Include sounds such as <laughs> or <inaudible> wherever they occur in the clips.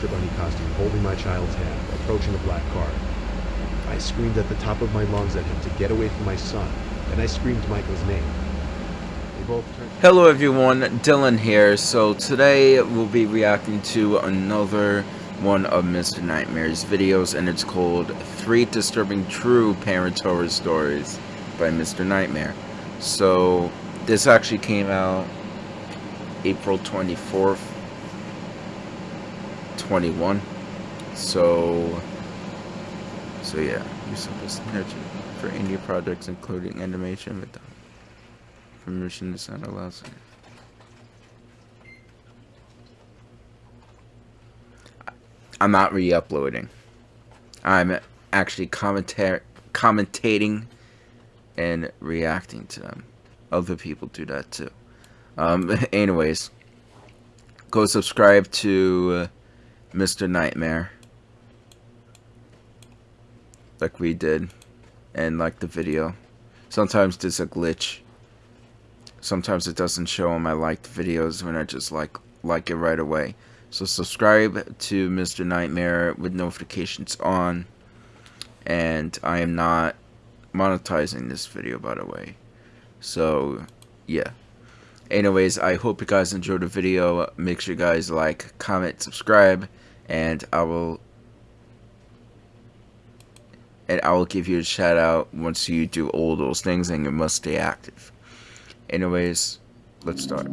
Easter Bunny costume holding my child's hand, approaching a black car. I screamed at the top of my lungs at him to get away from my son, and I screamed Michael's name. Hello everyone, Dylan here. So today we'll be reacting to another one of Mr. Nightmare's videos and it's called Three Disturbing True Parent Horror Stories by Mr. Nightmare. So this actually came out April 24th, 21. So, so yeah, you're supposed energy for indie projects including animation with permission sound allows. I'm not re-uploading. I'm actually commentating and reacting to them. Other people do that too. Um, <laughs> anyways, go subscribe to uh, Mr. Nightmare. Like we did. And like the video. Sometimes there's a glitch. Sometimes it doesn't show on my liked videos when I just like like it right away. So subscribe to Mr. Nightmare with notifications on. And I am not monetizing this video by the way. So yeah. Anyways, I hope you guys enjoyed the video. Make sure you guys like, comment, subscribe, and I will and I will give you a shout out once you do all those things and you must stay active. Anyways, let's start.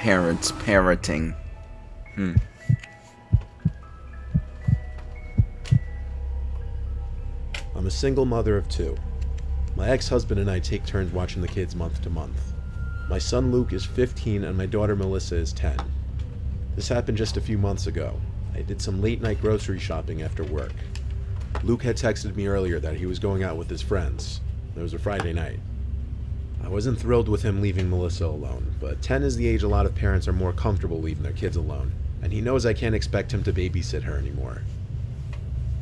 Parents parenting. Hmm. I'm a single mother of two. My ex-husband and I take turns watching the kids month to month. My son Luke is 15 and my daughter Melissa is 10. This happened just a few months ago. I did some late night grocery shopping after work. Luke had texted me earlier that he was going out with his friends. It was a Friday night. I wasn't thrilled with him leaving Melissa alone, but 10 is the age a lot of parents are more comfortable leaving their kids alone, and he knows I can't expect him to babysit her anymore.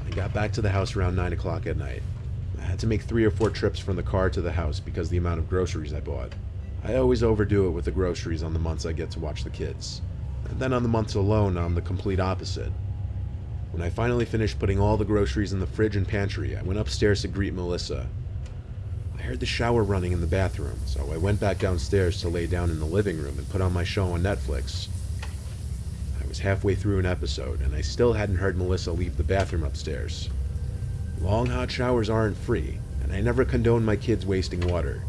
I got back to the house around 9 o'clock at night. I had to make three or four trips from the car to the house because of the amount of groceries I bought. I always overdo it with the groceries on the months I get to watch the kids. And then on the months alone, I'm the complete opposite. When I finally finished putting all the groceries in the fridge and pantry, I went upstairs to greet Melissa. I heard the shower running in the bathroom, so I went back downstairs to lay down in the living room and put on my show on Netflix. I was halfway through an episode, and I still hadn't heard Melissa leave the bathroom upstairs. Long hot showers aren't free, and I never condone my kids wasting water.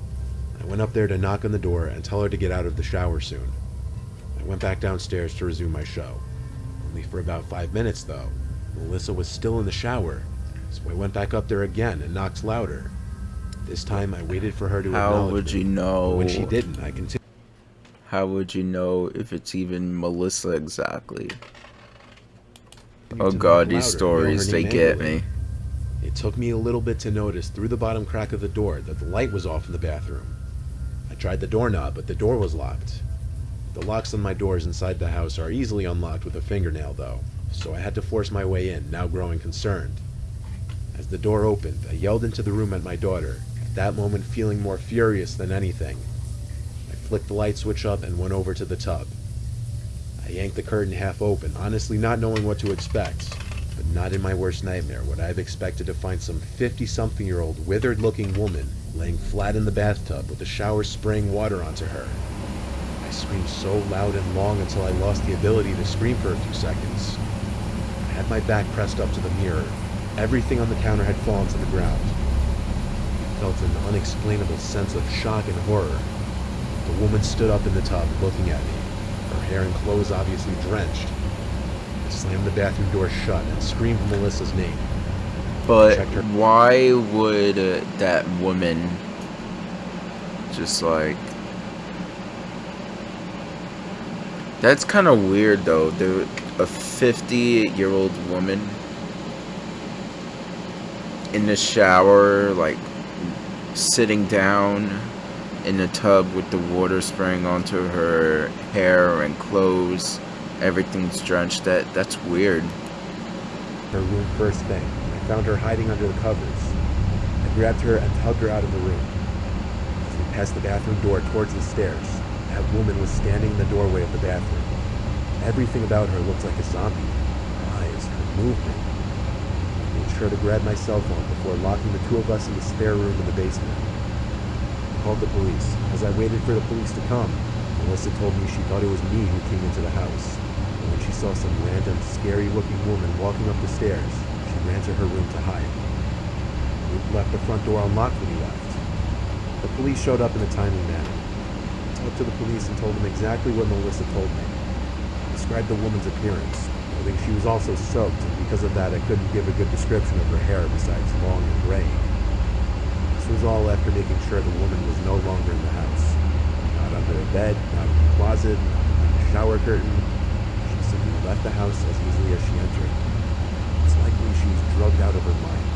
I went up there to knock on the door and tell her to get out of the shower soon. I went back downstairs to resume my show. Only for about five minutes, though. Melissa was still in the shower, so I went back up there again and knocked louder. This time I waited for her to How would me, you but know? When she didn't, I continued. How would you know if it's even Melissa exactly? Oh god, these louder, yell her stories, they get me. It took me a little bit to notice through the bottom crack of the door that the light was off in the bathroom. I tried the doorknob, but the door was locked. The locks on my doors inside the house are easily unlocked with a fingernail, though, so I had to force my way in, now growing concerned. As the door opened, I yelled into the room at my daughter, that moment feeling more furious than anything. I flicked the light switch up and went over to the tub. I yanked the curtain half open, honestly not knowing what to expect. But not in my worst nightmare would I have expected to find some 50-something year old withered looking woman laying flat in the bathtub with the shower spraying water onto her. I screamed so loud and long until I lost the ability to scream for a few seconds. I had my back pressed up to the mirror. Everything on the counter had fallen to the ground. Felt an unexplainable sense of shock and horror. The woman stood up in the tub looking at me, her hair and clothes obviously drenched. I slammed the bathroom door shut and screamed Melissa's name. But why would uh, that woman just like That's kind of weird though. There a 50-year-old woman in the shower like sitting down in a tub with the water spraying onto her hair and clothes. Everything's drenched. That that's weird. Her room first thing. I found her hiding under the covers. I grabbed her and tugged her out of the room. As we passed the bathroom door towards the stairs, that woman was standing in the doorway of the bathroom. Everything about her looked like a zombie. Her eyes, her movement. Sure to grab my cell phone before locking the two of us in the spare room in the basement. I called the police. As I waited for the police to come, Melissa told me she thought it was me who came into the house. And when she saw some random, scary-looking woman walking up the stairs, she ran to her room to hide. Luke left the front door unlocked when he left. The police showed up in a timely manner. I talked to the police and told them exactly what Melissa told me. I described the woman's appearance, noting she was also soaked, and because of that I couldn't give a good description of her hair besides long and gray. This was all after making sure the woman was no longer in the house. Not under a bed, not in the closet, not behind a shower curtain. She simply left the house as easily as she entered. It's likely she was drugged out of her mind.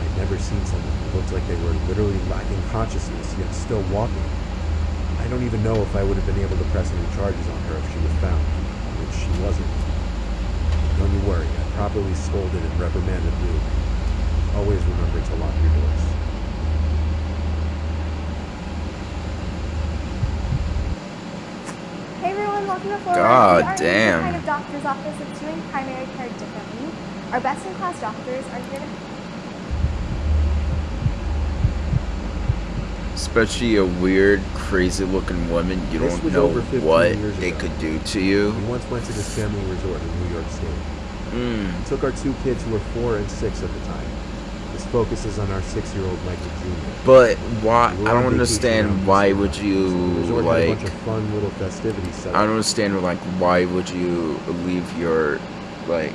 I'd never seen someone who looked like they were literally lacking consciousness, yet still walking. I don't even know if I would have been able to press any charges on her if she was found, which she wasn't. Don't you worry, I properly scolded and reprimanded Luke. Always remember to lock your doors. Hey everyone, welcome to Florida. God we are damn. kind of doctor's office that's doing primary care differently. Our best-in-class doctors are here to Especially a weird, crazy-looking woman. You This don't know over 15 what they ago. could do to you. We once went to this family resort in New York State. Mm. We took our two kids who were four and six at the time. This focuses on our six-year-old Michael Jr. But why? We I don't understand why would you The resort had a like. bunch of fun little festivities set I don't understand like why would you leave your like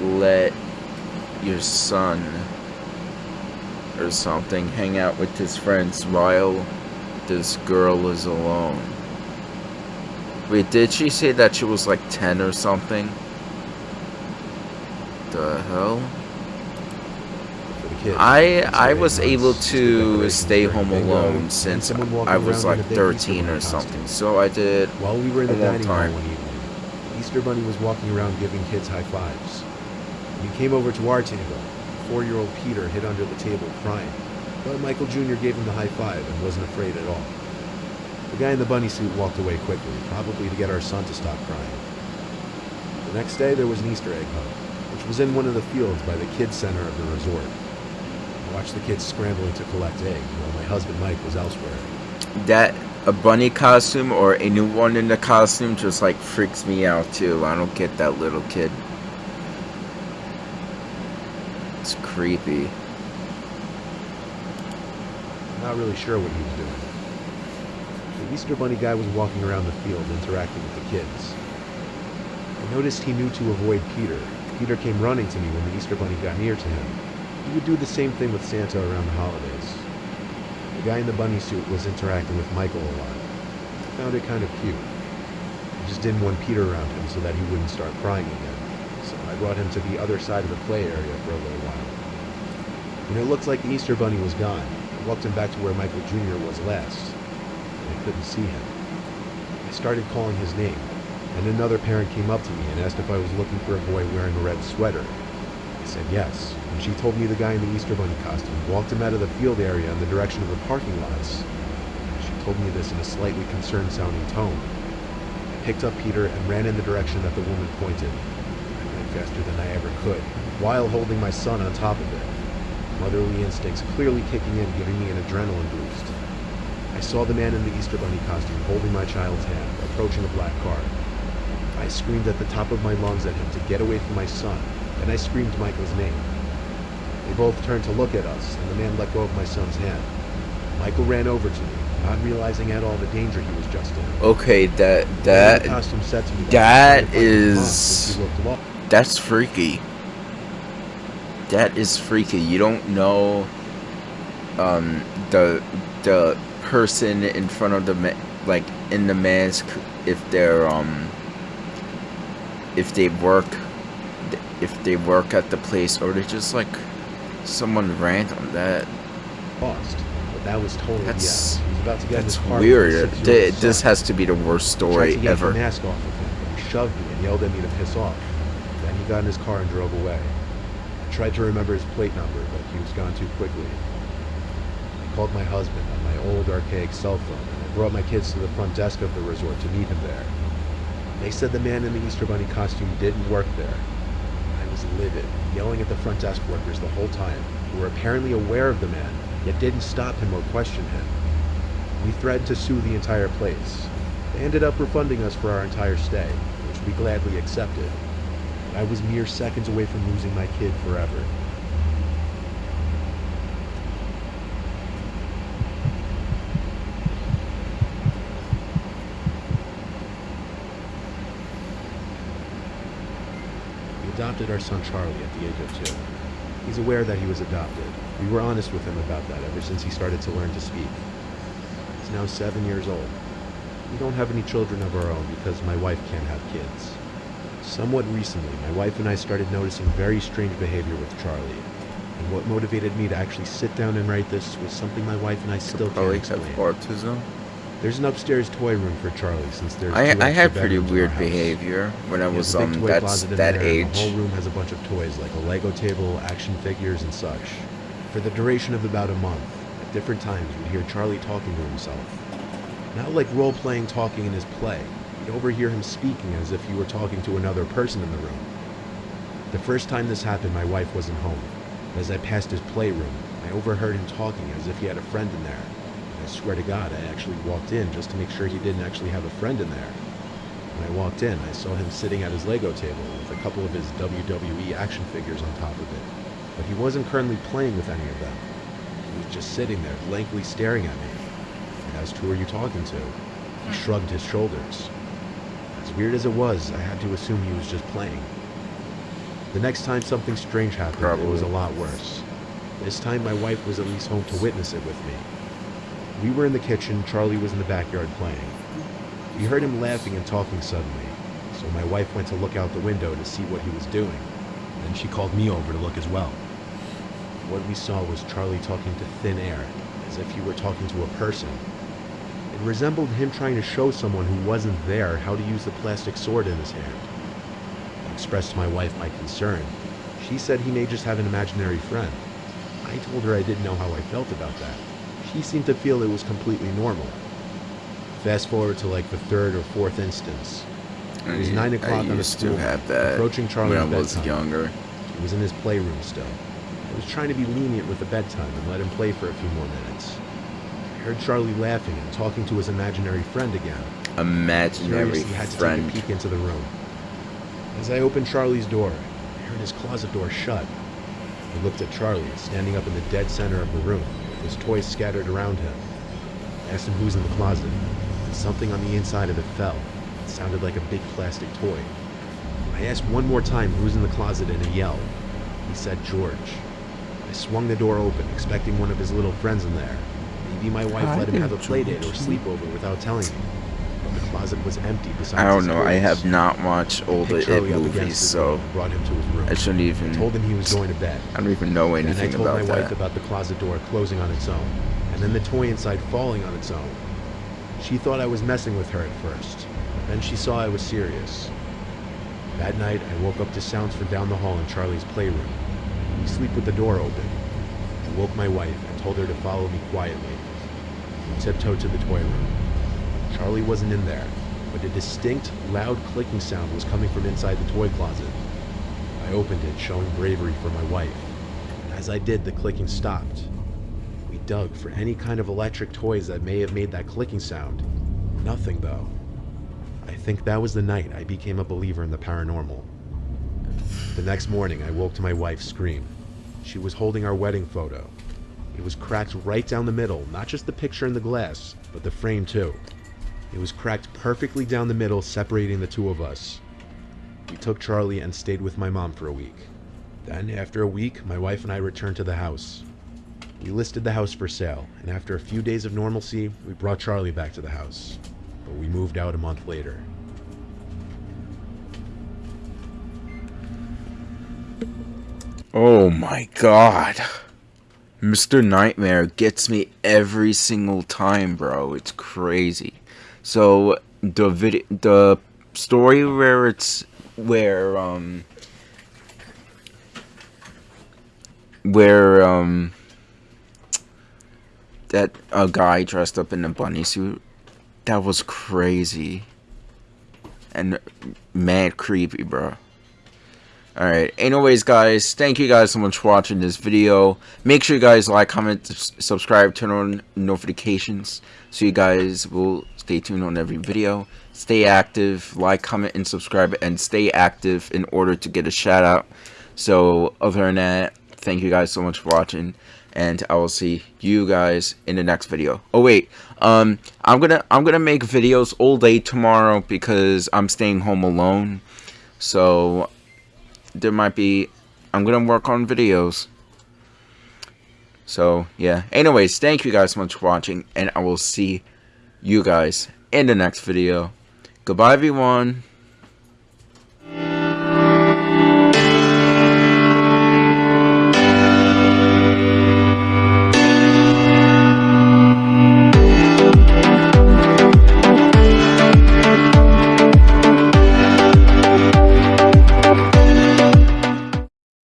let your son or something hang out with his friends while this girl is alone. Wait, did she say that she was like 10 or something? The hell? the. I I was able to stay home alone since I was like in a big Easter 13 or something. So I did While we were in the dining hall one evening, Easter Bunny was walking around giving kids high fives. He came over to our table, four-year-old Peter hid under the table crying, but Michael Jr. gave him the high five and wasn't afraid at all. The guy in the bunny suit walked away quickly, probably to get our son to stop crying. The next day, there was an Easter egg hunt, which was in one of the fields by the kids' center of the resort. I watched the kids scrambling to collect eggs, while my husband Mike was elsewhere. that a bunny costume or anyone in the costume just like freaks me out too. I don't get that little kid. It's creepy. Not really sure what he was doing. The Easter Bunny guy was walking around the field interacting with the kids. I noticed he knew to avoid Peter. Peter came running to me when the Easter Bunny got near to him. He would do the same thing with Santa around the holidays. The guy in the bunny suit was interacting with Michael a lot. I found it kind of cute. I just didn't want Peter around him so that he wouldn't start crying again. So I brought him to the other side of the play area for a little while. When it looked like the Easter Bunny was gone, I walked him back to where Michael Jr. was last. and I couldn't see him. I started calling his name, and another parent came up to me and asked if I was looking for a boy wearing a red sweater. I said yes, and she told me the guy in the Easter Bunny costume walked him out of the field area in the direction of the parking lots. She told me this in a slightly concerned sounding tone. I picked up Peter and ran in the direction that the woman pointed. I ran faster than I ever could, while holding my son on top of it. Motherly instincts clearly kicking in, giving me an adrenaline boost. I saw the man in the Easter Bunny costume holding my child's hand, approaching a black car. I screamed at the top of my lungs at him to get away from my son, and I screamed Michael's name. They both turned to look at us, and the man let go of my son's hand. Michael ran over to me, not realizing at all the danger he was just in. Okay, that The man in the that costume said to me that he tried to find his mom is- since he looked lost. that's freaky. That is freaky. You don't know um the the person in front of the ma- like in the mask if they're um if they work if they work at the place or they're just like someone random that lost. But That was total That's- BS. He was about to get That's weird. his This has to be the worst story ever. the mask off of him. He shoved me and yelled at me to piss off. Then he got in his car and drove away. Tried to remember his plate number, but he was gone too quickly. I called my husband on my old archaic cell phone, and I brought my kids to the front desk of the resort to meet him there. They said the man in the Easter Bunny costume didn't work there. I was livid, yelling at the front desk workers the whole time, who were apparently aware of the man, yet didn't stop him or question him. We threatened to sue the entire place. They ended up refunding us for our entire stay, which we gladly accepted. I was mere seconds away from losing my kid forever. We adopted our son Charlie at the age of two. He's aware that he was adopted. We were honest with him about that ever since he started to learn to speak. He's now seven years old. We don't have any children of our own because my wife can't have kids. Somewhat recently, my wife and I started noticing very strange behavior with Charlie. And what motivated me to actually sit down and write this was something my wife and I still can't explain. autism. There's an upstairs toy room for Charlie since there's I I had pretty bedrooms in our weird behavior when I was um that's that age. The whole room has a bunch of toys like a Lego table, action figures, and such. For the duration of about a month, at different times, we'd hear Charlie talking to himself. Not like role-playing talking in his play. You'd overhear him speaking as if he were talking to another person in the room. The first time this happened, my wife wasn't home. As I passed his playroom, I overheard him talking as if he had a friend in there. And I swear to God, I actually walked in just to make sure he didn't actually have a friend in there. When I walked in, I saw him sitting at his Lego table with a couple of his WWE action figures on top of it. But he wasn't currently playing with any of them. He was just sitting there, blankly staring at me. I asked, Who are you talking to? He shrugged his shoulders. As weird as it was, I had to assume he was just playing. The next time something strange happened, it was a lot worse. This time, my wife was at least home to witness it with me. We were in the kitchen, Charlie was in the backyard playing. We heard him laughing and talking suddenly, so my wife went to look out the window to see what he was doing. Then she called me over to look as well. What we saw was Charlie talking to thin air, as if he were talking to a person. It resembled him trying to show someone who wasn't there how to use the plastic sword in his hand. I expressed to my wife my concern. She said he may just have an imaginary friend. I told her I didn't know how I felt about that. She seemed to feel it was completely normal. Fast forward to like the third or fourth instance. It was I- 9 o'clock on a school that approaching Charlie's when I was bedtime. younger. He was in his playroom still. I was trying to be lenient with the bedtime and let him play for a few more minutes. I heard Charlie laughing and talking to his imaginary friend again. Imaginary Curiously, had to friend. take a peek into the room. As I opened Charlie's door, I heard his closet door shut. I looked at Charlie, standing up in the dead center of the room, with his toys scattered around him. I asked him who's in the closet, and something on the inside of it fell. It sounded like a big plastic toy. I asked one more time who's in the closet in a yell. He said George. I swung the door open, expecting one of his little friends in there. Maybe my wife Hi let him have a play date or sleepover without telling me. But the closet was empty besides I don't his know. I have not watched older Picked It Charlie up against movies, so brought him to his room. I shouldn't I even. told him he was going to bed. I don't even know Then I anything told my about wife that. about the closet door closing on its own, and then the toy inside falling on its own. She thought I was messing with her at first, then she saw I was serious. That night, I woke up to sounds from down the hall in Charlie's playroom. We sleep with the door open. I woke my wife and told her to follow me quietly. Tiptoed to the toy room. Charlie wasn't in there, but a distinct, loud clicking sound was coming from inside the toy closet. I opened it, showing bravery for my wife. And as I did, the clicking stopped. We dug for any kind of electric toys that may have made that clicking sound. Nothing, though. I think that was the night I became a believer in the paranormal. The next morning, I woke to my wife's scream. She was holding our wedding photo. It was cracked right down the middle, not just the picture in the glass, but the frame too. It was cracked perfectly down the middle, separating the two of us. We took Charlie and stayed with my mom for a week. Then, after a week, my wife and I returned to the house. We listed the house for sale, and after a few days of normalcy, we brought Charlie back to the house. But we moved out a month later. Oh my god. Mr. Nightmare gets me every single time, bro. It's crazy. So the video, the story where it's where um where um that a guy dressed up in a bunny suit that was crazy and mad creepy bro Alright, anyways guys, thank you guys so much for watching this video. Make sure you guys like, comment, subscribe, turn on notifications so you guys will stay tuned on every video. Stay active, like, comment, and subscribe, and stay active in order to get a shout out. So, other than that, thank you guys so much for watching, and I will see you guys in the next video. Oh wait, um, I'm gonna I'm gonna make videos all day tomorrow because I'm staying home alone. So there might be I'm gonna work on videos. So yeah. Anyways thank you guys so much for watching and I will see you guys in the next video. Goodbye everyone